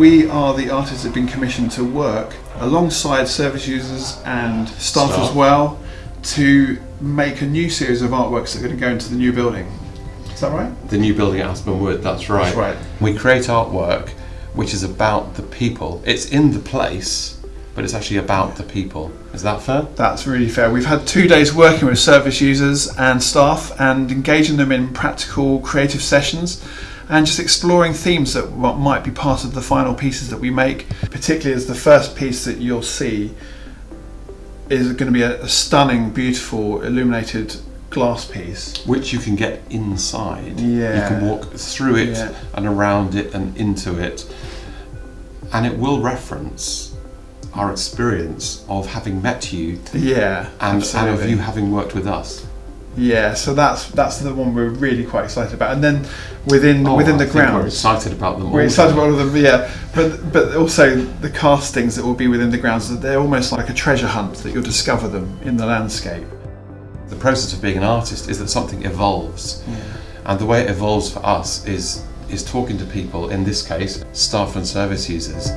we are the artists that have been commissioned to work alongside service users and staff, Staff. as well to make a new series of artworks that are going to go into the new building. Is that right? The new building at Aspen Wood, that's right. That's right. We create artwork which is about the people. It's in the place, but it's actually about the people. Is that fair? That's really fair. We've had two days working with service users and staff and engaging them in practical creative sessions and just exploring themes that might be part of the final pieces that we make, particularly as the first piece that you'll see is going to be a, a stunning, beautiful, illuminated glass piece. Which you can get inside. Yeah. You can walk through it Yeah. and around it and into it. And it will reference our experience of having met you Yeah, and, and of you having worked with us. Yeah, so that's that's the one we're really quite excited about. And then within Oh, within I the think We're excited about them all. We're excited about all of them, yeah. But but also the castings that will be within the grounds. that They're almost like a treasure hunt that you'll discover them in the landscape. the process of being an artist is that something evolves. And the way it evolves for us is is talking to people, in this case, staff and service users,